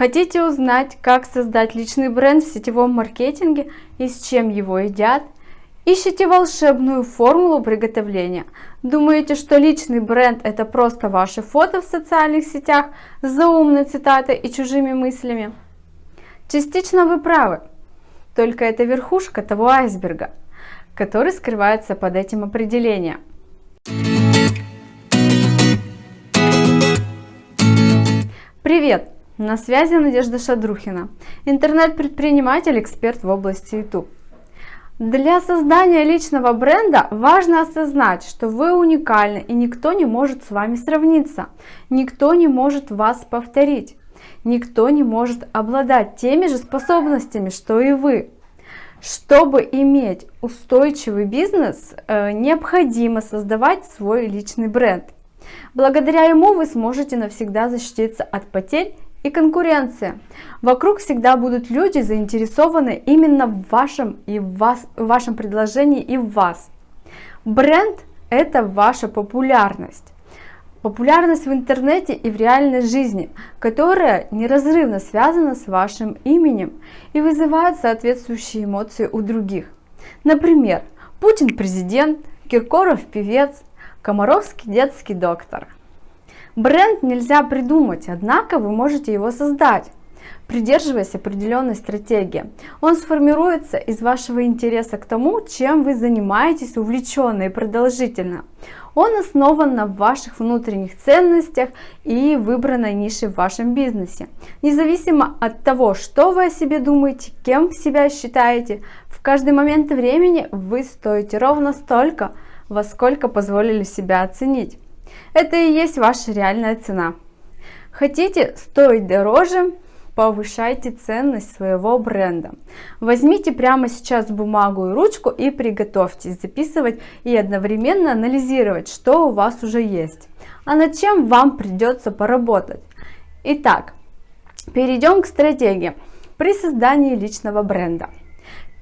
Хотите узнать, как создать личный бренд в сетевом маркетинге и с чем его едят? Ищите волшебную формулу приготовления. Думаете, что личный бренд это просто ваши фото в социальных сетях с заумной цитатой и чужими мыслями? Частично вы правы, только это верхушка того айсберга, который скрывается под этим определением. Привет! На связи Надежда Шадрухина, интернет-предприниматель, эксперт в области YouTube. Для создания личного бренда важно осознать, что вы уникальны и никто не может с вами сравниться, никто не может вас повторить, никто не может обладать теми же способностями, что и вы. Чтобы иметь устойчивый бизнес, э, необходимо создавать свой личный бренд. Благодаря ему вы сможете навсегда защититься от потерь и конкуренция. Вокруг всегда будут люди, заинтересованы именно в вашем, и в вас, в вашем предложении и в вас. Бренд – это ваша популярность. Популярность в интернете и в реальной жизни, которая неразрывно связана с вашим именем и вызывает соответствующие эмоции у других. Например, Путин президент, Киркоров певец, Комаровский детский доктор – Бренд нельзя придумать, однако вы можете его создать, придерживаясь определенной стратегии. Он сформируется из вашего интереса к тому, чем вы занимаетесь увлеченно и продолжительно. Он основан на ваших внутренних ценностях и выбранной нише в вашем бизнесе. Независимо от того, что вы о себе думаете, кем себя считаете, в каждый момент времени вы стоите ровно столько, во сколько позволили себя оценить. Это и есть ваша реальная цена. Хотите стоить дороже? Повышайте ценность своего бренда. Возьмите прямо сейчас бумагу и ручку и приготовьтесь записывать и одновременно анализировать, что у вас уже есть, а над чем вам придется поработать. Итак, перейдем к стратегии при создании личного бренда.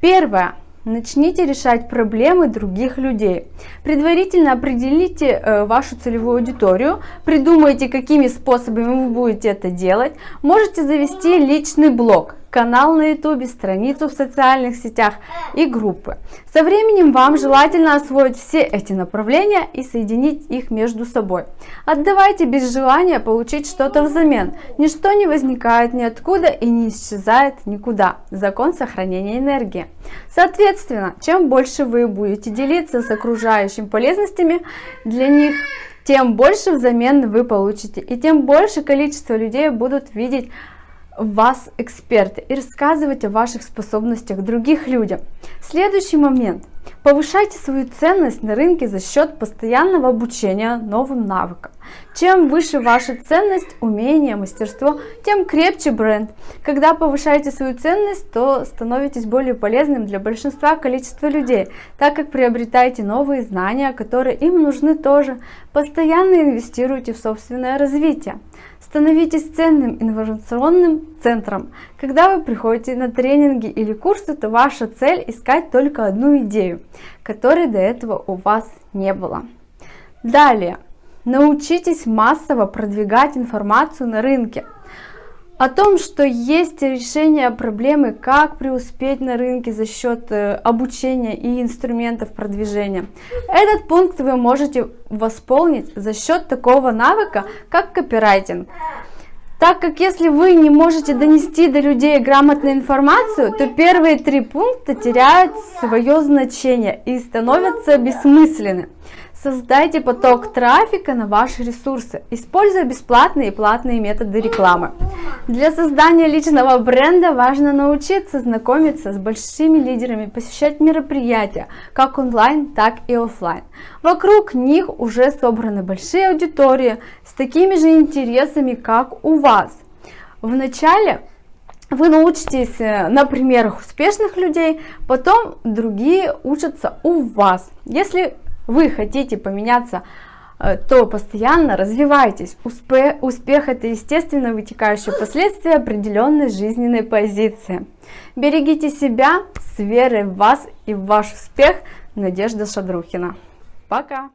Первое Начните решать проблемы других людей. Предварительно определите э, вашу целевую аудиторию, придумайте, какими способами вы будете это делать. Можете завести личный блог канал на YouTube, страницу в социальных сетях и группы. Со временем вам желательно освоить все эти направления и соединить их между собой. Отдавайте без желания получить что-то взамен. Ничто не возникает ниоткуда и не исчезает никуда. Закон сохранения энергии. Соответственно, чем больше вы будете делиться с окружающим полезностями для них, тем больше взамен вы получите и тем больше количество людей будут видеть вас эксперты и рассказывать о ваших способностях других людям. Следующий момент. Повышайте свою ценность на рынке за счет постоянного обучения новым навыкам. Чем выше ваша ценность, умение, мастерство, тем крепче бренд. Когда повышаете свою ценность, то становитесь более полезным для большинства количества людей, так как приобретаете новые знания, которые им нужны тоже. Постоянно инвестируйте в собственное развитие. Становитесь ценным информационным центром. Когда вы приходите на тренинги или курсы, то ваша цель искать только одну идею, которой до этого у вас не было. Далее, научитесь массово продвигать информацию на рынке о том, что есть решение проблемы, как преуспеть на рынке за счет э, обучения и инструментов продвижения. Этот пункт вы можете восполнить за счет такого навыка, как копирайтинг. Так как если вы не можете донести до людей грамотную информацию, то первые три пункта теряют свое значение и становятся бессмысленны. Создайте поток трафика на ваши ресурсы, используя бесплатные и платные методы рекламы. Для создания личного бренда важно научиться знакомиться с большими лидерами, посещать мероприятия, как онлайн, так и офлайн. Вокруг них уже собраны большие аудитории с такими же интересами, как у вас. Вначале вы научитесь э, на примерах успешных людей, потом другие учатся у вас. Если вы хотите поменяться, э, то постоянно развивайтесь. Успех, успех это естественно вытекающее последствие определенной жизненной позиции. Берегите себя с верой в вас и в ваш успех. Надежда Шадрухина. Пока!